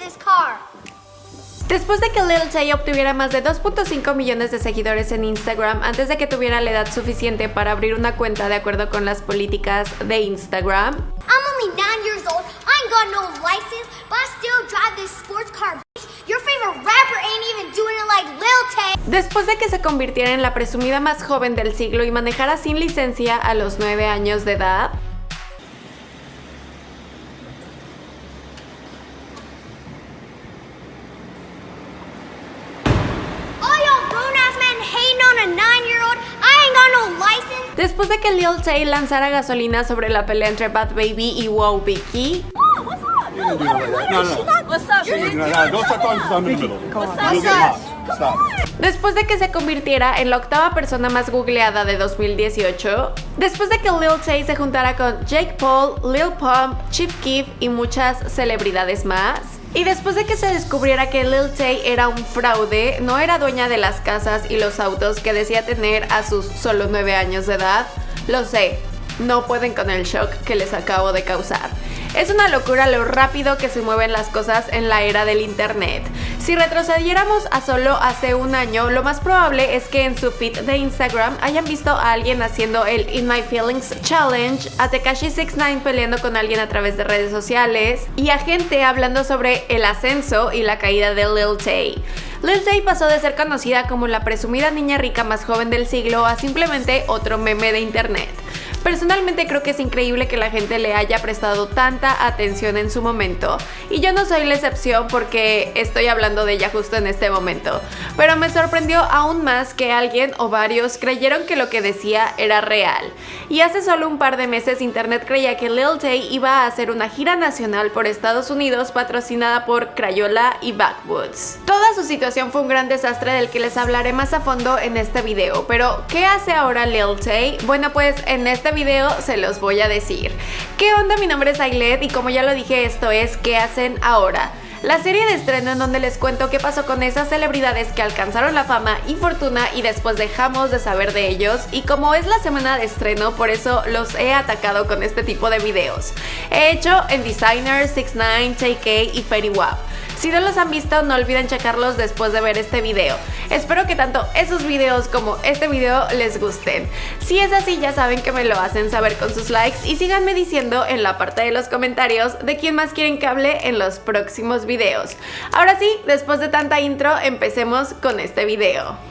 this car. Después de que Lil Tay obtuviera más de 2.5 millones de seguidores en Instagram antes de que tuviera la edad suficiente para abrir una cuenta de acuerdo con las políticas de Instagram, I'm only nine years old. I ain't got no license, but I still drive this sports car. bitch. Your favorite rapper ain't even doing it like Lil Tay. después de que se convirtiera en la presumida más joven del siglo y manejara sin licencia a los 9 años de edad, All y'all grown ass men hating on a nine year old. I ain't got no license. después que Lil Tay lanzara gasolina sobre la pelea entre Bad Baby y Wow Vicky. Después de que se convirtiera en la octava persona más googleada de 2018, después de que Lil Tay se juntara con Jake Paul, Lil Pump, Chief Keef y muchas celebridades más, y después de que se descubriera que Lil Tay era un fraude, no era dueña de las casas y los autos que decía tener a sus solo 9 años de edad, lo sé, no pueden con el shock que les acabo de causar. Es una locura lo rápido que se mueven las cosas en la era del internet. Si retrocediéramos a solo hace un año, lo más probable es que en su feed de Instagram hayan visto a alguien haciendo el In My Feelings Challenge, a Tekashi 69 peleando con alguien a través de redes sociales y a gente hablando sobre el ascenso y la caída de Lil Tay. Lil Tay pasó de ser conocida como la presumida niña rica más joven del siglo a simplemente otro meme de internet. Personalmente creo que es increíble que la gente le haya prestado tanta atención en su momento. Y yo no soy la excepción porque estoy hablando de ella justo en este momento. Pero me sorprendió aún más que alguien o varios creyeron que lo que decía era real. Y hace solo un par de meses internet creía que Lil Tay iba a hacer una gira nacional por Estados Unidos patrocinada por Crayola y Backwoods. Toda su situación fue un gran desastre del que les hablaré más a fondo en este video. Pero, ¿qué hace ahora Lil Tay? Bueno, pues en este video se los voy a decir. ¿Qué onda? Mi nombre es Ailet y como ya lo dije, esto es ¿Qué hacen ahora? La serie de estreno en donde les cuento qué pasó con esas celebridades que alcanzaron la fama y fortuna y después dejamos de saber de ellos y como es la semana de estreno por eso los he atacado con este tipo de videos. He hecho en Designer, 69, JK y Fairy Wap. Si no los han visto, no olviden checarlos después de ver este video. Espero que tanto esos videos como este video les gusten. Si es así, ya saben que me lo hacen saber con sus likes y síganme diciendo en la parte de los comentarios de quién más quieren que hable en los próximos videos. Ahora sí, después de tanta intro, empecemos con este video.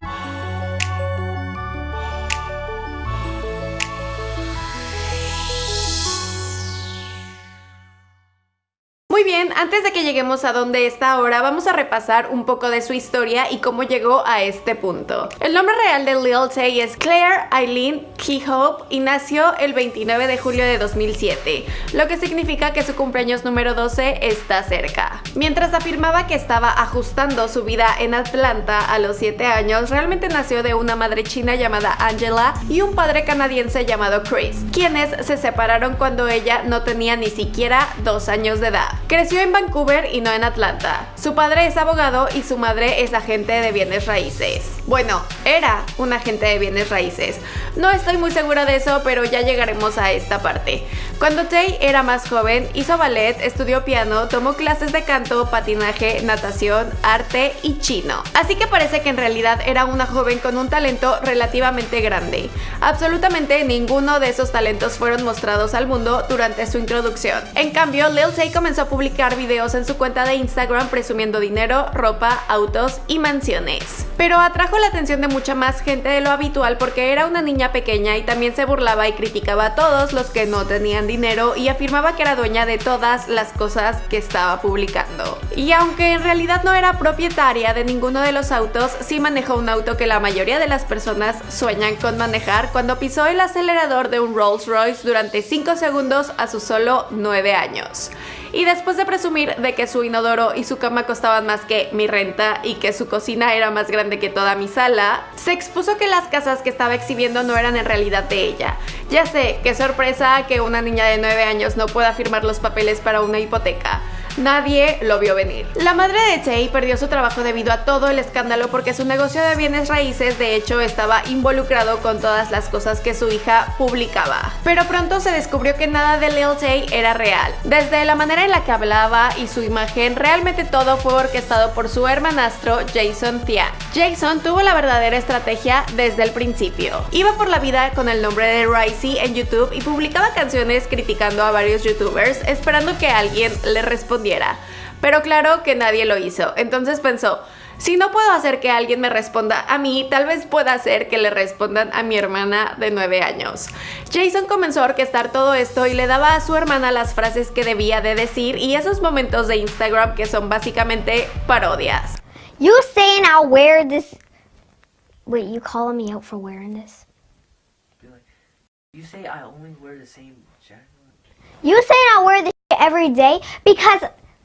Bien, antes de que lleguemos a donde está ahora, vamos a repasar un poco de su historia y cómo llegó a este punto. El nombre real de Lil Tay es Claire Eileen Keyhope y nació el 29 de julio de 2007, lo que significa que su cumpleaños número 12 está cerca. Mientras afirmaba que estaba ajustando su vida en Atlanta a los 7 años, realmente nació de una madre china llamada Angela y un padre canadiense llamado Chris, quienes se separaron cuando ella no tenía ni siquiera 2 años de edad. En Vancouver y no en Atlanta. Su padre es abogado y su madre es agente de bienes raíces. Bueno, era un agente de bienes raíces. No estoy muy segura de eso, pero ya llegaremos a esta parte. Cuando Tay era más joven, hizo ballet, estudió piano, tomó clases de canto, patinaje, natación, arte y chino. Así que parece que en realidad era una joven con un talento relativamente grande. Absolutamente ninguno de esos talentos fueron mostrados al mundo durante su introducción. En cambio, Lil Tay comenzó a publicar videos en su cuenta de Instagram presumiendo dinero, ropa, autos y mansiones. Pero atrajo la atención de mucha más gente de lo habitual porque era una niña pequeña y también se burlaba y criticaba a todos los que no tenían dinero y afirmaba que era dueña de todas las cosas que estaba publicando. Y aunque en realidad no era propietaria de ninguno de los autos, sí manejó un auto que la mayoría de las personas sueñan con manejar cuando pisó el acelerador de un Rolls Royce durante 5 segundos a sus solo 9 años. Y después de presumir de que su inodoro y su cama costaban más que mi renta y que su cocina era más grande que toda mi sala, se expuso que las casas que estaba exhibiendo no eran en realidad de ella. Ya sé, qué sorpresa que una niña de 9 años no pueda firmar los papeles para una hipoteca. Nadie lo vio venir. La madre de Tay perdió su trabajo debido a todo el escándalo porque su negocio de bienes raíces de hecho estaba involucrado con todas las cosas que su hija publicaba. Pero pronto se descubrió que nada de Lil Tay era real. Desde la manera en la que hablaba y su imagen, realmente todo fue orquestado por su hermanastro Jason Tian. Jason tuvo la verdadera estrategia desde el principio. Iba por la vida con el nombre de Ricey en YouTube y publicaba canciones criticando a varios youtubers esperando que alguien le respondiera. Pero claro que nadie lo hizo, entonces pensó, si no puedo hacer que alguien me responda a mí, tal vez pueda hacer que le respondan a mi hermana de 9 años. Jason comenzó a orquestar todo esto y le daba a su hermana las frases que debía de decir y esos momentos de Instagram que son básicamente parodias. You saying I'll wear this. Wait, you calling me out for wearing this? You say I only wear the same jacket? You saying I'll wear this every day because.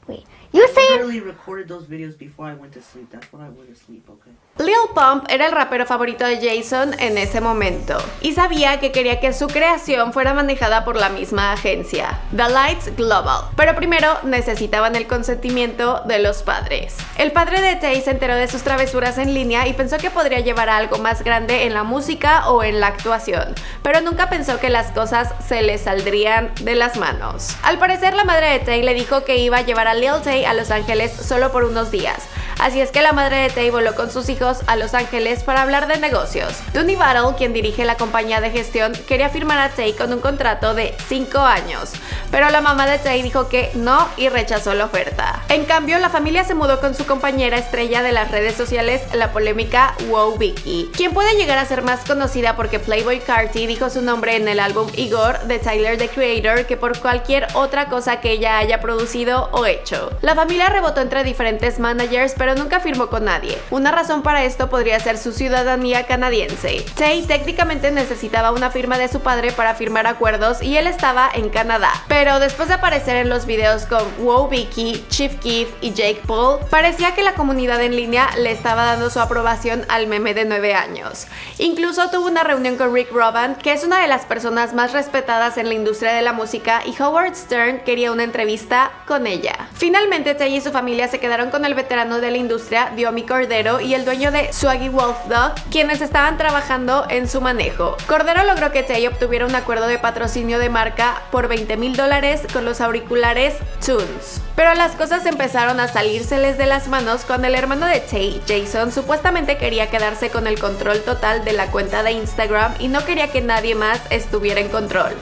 Wait, you I saying. literally recorded those videos before I went to sleep. That's when I went to sleep, okay? Lil Pump era el rapero favorito de Jason en ese momento y sabía que quería que su creación fuera manejada por la misma agencia, The Lights Global. Pero primero necesitaban el consentimiento de los padres. El padre de Tay se enteró de sus travesuras en línea y pensó que podría llevar a algo más grande en la música o en la actuación, pero nunca pensó que las cosas se le saldrían de las manos. Al parecer la madre de Tay le dijo que iba a llevar a Lil Tay a Los Ángeles solo por unos días, Así es que la madre de Tay voló con sus hijos a Los Ángeles para hablar de negocios. Dooney Battle, quien dirige la compañía de gestión, quería firmar a Tay con un contrato de 5 años, pero la mamá de Tay dijo que no y rechazó la oferta. En cambio, la familia se mudó con su compañera estrella de las redes sociales, la polémica Wow Vicky, quien puede llegar a ser más conocida porque Playboy Carti dijo su nombre en el álbum Igor de Tyler the Creator que por cualquier otra cosa que ella haya producido o hecho. La familia rebotó entre diferentes managers, pero nunca firmó con nadie. Una razón para esto podría ser su ciudadanía canadiense. Tay técnicamente necesitaba una firma de su padre para firmar acuerdos y él estaba en Canadá. Pero después de aparecer en los videos con Wow Vicky, Chief Keef y Jake Paul, parecía que la comunidad en línea le estaba dando su aprobación al meme de 9 años. Incluso tuvo una reunión con Rick Rubin, que es una de las personas más respetadas en la industria de la música, y Howard Stern quería una entrevista con ella. Finalmente, Tay y su familia se quedaron con el veterano de la industria, Diomi Cordero, y el dueño de Swaggy Wolf Dog, quienes estaban trabajando en su manejo. Cordero logró que Tay obtuviera un acuerdo de patrocinio de marca por 20 mil dólares con los auriculares Tunes. Pero las cosas empezaron a salírseles de las manos cuando el hermano de Tay, Jason, supuestamente quería quedarse con el control total de la cuenta de Instagram y no quería que nadie más estuviera en control.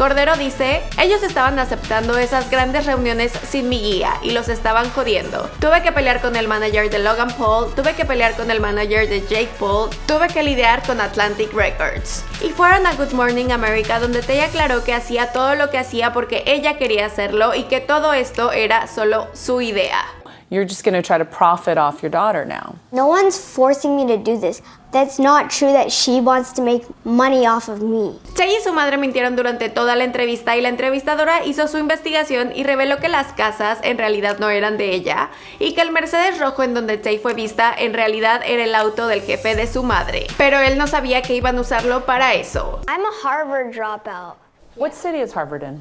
Cordero dice, ellos estaban aceptando esas grandes reuniones sin mi guía y los estaban jodiendo. Tuve que pelear con el manager de Logan Paul, tuve que pelear con el manager de Jake Paul, tuve que lidiar con Atlantic Records. Y fueron a Good Morning America donde Tay aclaró que hacía todo lo que hacía porque ella quería hacerlo y que todo esto era solo su idea. You're just going to try to profit off your daughter now. No one's forcing me to do this. That's not true that she wants to make money off of me. Tay y su madre mintieron durante toda la entrevista y la entrevistadora hizo su investigación y reveló que las casas en realidad no eran de ella y que el Mercedes rojo en donde Tay fue vista en realidad era el auto del jefe de su madre. Pero él no sabía que iban a usarlo para eso. I'm a Harvard dropout. What city is Harvard in?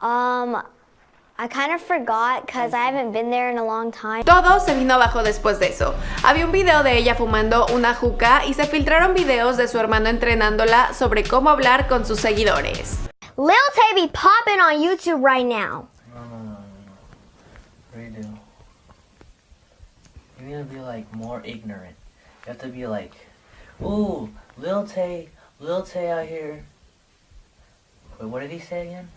Um, Todo se vino abajo después de eso. Había un video de ella fumando una juca y se filtraron videos de su hermano entrenándola sobre cómo hablar con sus seguidores. Lil Tay be popping on YouTube right now. No, no, no, no, no. Redo. You need to be like more ignorant. You have to be like, ooh, Lil Tay, Lil Tay out here. Wait, what did he say again?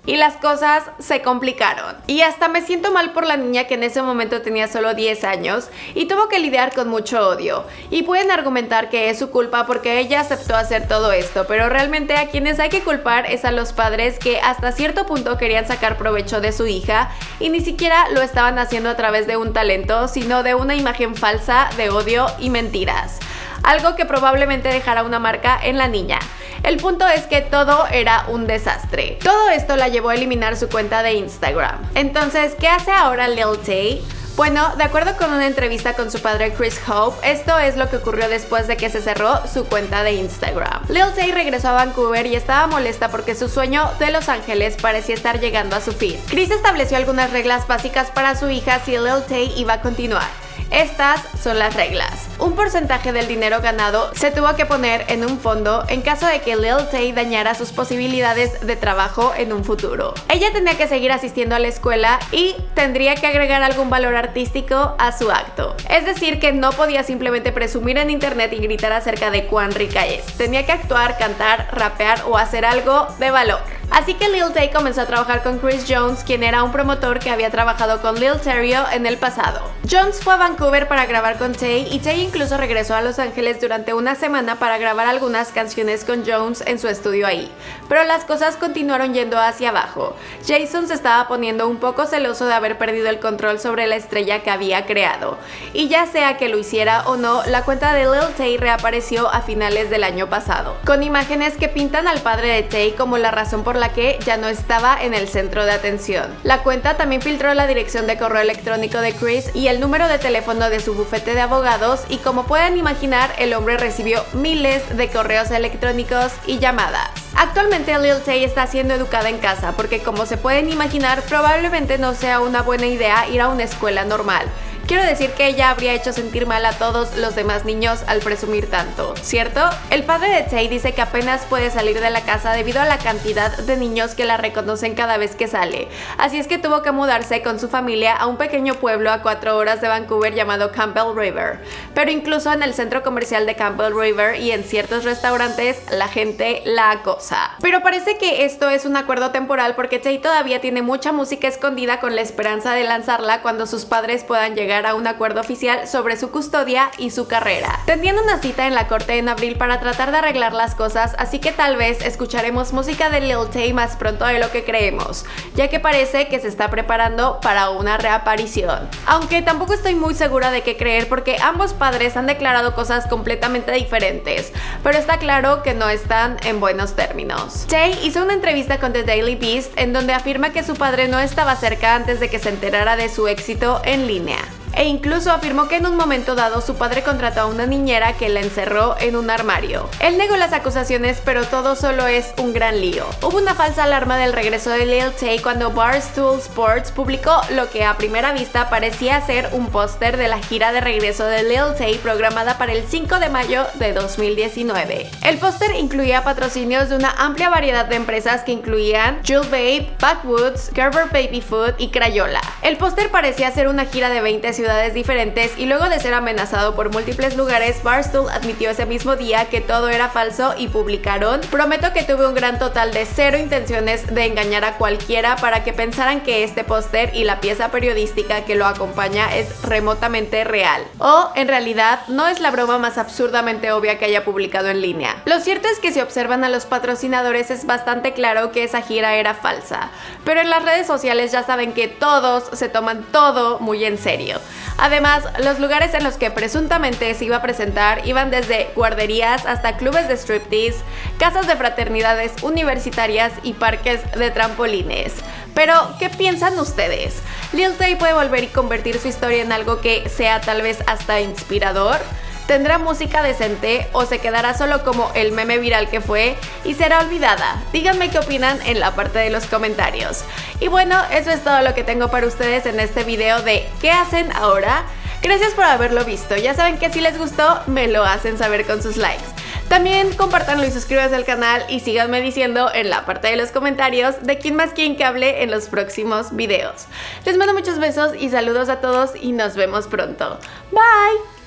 Y las cosas se complicaron. Y hasta me siento mal por la niña que en ese momento tenía solo 10 años y tuvo que lidiar con mucho odio. Y pueden argumentar que es su culpa porque ella aceptó hacer todo esto, pero realmente a quienes hay que culpar es a los padres que hasta cierto punto querían sacar provecho de su hija y ni siquiera lo estaban haciendo a través de un talento, sino de una imagen falsa de odio y mentiras. Algo que probablemente dejará una marca en la niña. El punto es que todo era un desastre. Todo esto la llevó a eliminar su cuenta de Instagram. Entonces, ¿qué hace ahora Lil Tay? Bueno, de acuerdo con una entrevista con su padre Chris Hope, esto es lo que ocurrió después de que se cerró su cuenta de Instagram. Lil Tay regresó a Vancouver y estaba molesta porque su sueño de Los Ángeles parecía estar llegando a su fin. Chris estableció algunas reglas básicas para su hija si Lil Tay iba a continuar. Estas son las reglas. Un porcentaje del dinero ganado se tuvo que poner en un fondo en caso de que Lil Tay dañara sus posibilidades de trabajo en un futuro. Ella tenía que seguir asistiendo a la escuela y tendría que agregar algún valor artístico a su acto. Es decir, que no podía simplemente presumir en internet y gritar acerca de cuán rica es. Tenía que actuar, cantar, rapear o hacer algo de valor. Así que Lil Tay comenzó a trabajar con Chris Jones, quien era un promotor que había trabajado con Lil Terrio en el pasado. Jones fue a Vancouver para grabar con Tay y Tay incluso regresó a Los Ángeles durante una semana para grabar algunas canciones con Jones en su estudio ahí. Pero las cosas continuaron yendo hacia abajo. Jason se estaba poniendo un poco celoso de haber perdido el control sobre la estrella que había creado. Y ya sea que lo hiciera o no, la cuenta de Lil Tay reapareció a finales del año pasado, con imágenes que pintan al padre de Tay como la razón por la que ya no estaba en el centro de atención. La cuenta también filtró la dirección de correo electrónico de Chris y el número de teléfono de su bufete de abogados y como pueden imaginar, el hombre recibió miles de correos electrónicos y llamadas. Actualmente Lil Tay está siendo educada en casa porque como se pueden imaginar probablemente no sea una buena idea ir a una escuela normal. Quiero decir que ella habría hecho sentir mal a todos los demás niños al presumir tanto, ¿cierto? El padre de Tay dice que apenas puede salir de la casa debido a la cantidad de niños que la reconocen cada vez que sale, así es que tuvo que mudarse con su familia a un pequeño pueblo a cuatro horas de Vancouver llamado Campbell River. Pero incluso en el centro comercial de Campbell River y en ciertos restaurantes la gente la acosa. Pero parece que esto es un acuerdo temporal porque Tay todavía tiene mucha música escondida con la esperanza de lanzarla cuando sus padres puedan a un acuerdo oficial sobre su custodia y su carrera. Tendrían una cita en la corte en abril para tratar de arreglar las cosas, así que tal vez escucharemos música de Lil Tay más pronto de lo que creemos, ya que parece que se está preparando para una reaparición. Aunque tampoco estoy muy segura de qué creer porque ambos padres han declarado cosas completamente diferentes, pero está claro que no están en buenos términos. Tay hizo una entrevista con The Daily Beast en donde afirma que su padre no estaba cerca antes de que se enterara de su éxito en línea e incluso afirmó que en un momento dado su padre contrató a una niñera que la encerró en un armario. Él negó las acusaciones, pero todo solo es un gran lío. Hubo una falsa alarma del regreso de Lil Tay cuando Barstool Sports publicó lo que a primera vista parecía ser un póster de la gira de regreso de Lil Tay programada para el 5 de mayo de 2019. El póster incluía patrocinios de una amplia variedad de empresas que incluían Jewel Babe, Backwoods, Gerber Baby Food y Crayola. El póster parecía ser una gira de 20 ciudades diferentes y luego de ser amenazado por múltiples lugares, Barstool admitió ese mismo día que todo era falso y publicaron Prometo que tuve un gran total de cero intenciones de engañar a cualquiera para que pensaran que este póster y la pieza periodística que lo acompaña es remotamente real. O, en realidad, no es la broma más absurdamente obvia que haya publicado en línea. Lo cierto es que si observan a los patrocinadores es bastante claro que esa gira era falsa, pero en las redes sociales ya saben que todos se toman todo muy en serio. Además, los lugares en los que presuntamente se iba a presentar iban desde guarderías hasta clubes de striptease, casas de fraternidades universitarias y parques de trampolines. Pero, ¿qué piensan ustedes? ¿Lil Tay puede volver y convertir su historia en algo que sea tal vez hasta inspirador? ¿Tendrá música decente o se quedará solo como el meme viral que fue y será olvidada? Díganme qué opinan en la parte de los comentarios. Y bueno, eso es todo lo que tengo para ustedes en este video de ¿qué hacen ahora? Gracias por haberlo visto, ya saben que si les gustó me lo hacen saber con sus likes. También compártanlo y suscríbanse al canal y síganme diciendo en la parte de los comentarios de quién más quién que hable en los próximos videos. Les mando muchos besos y saludos a todos y nos vemos pronto. Bye!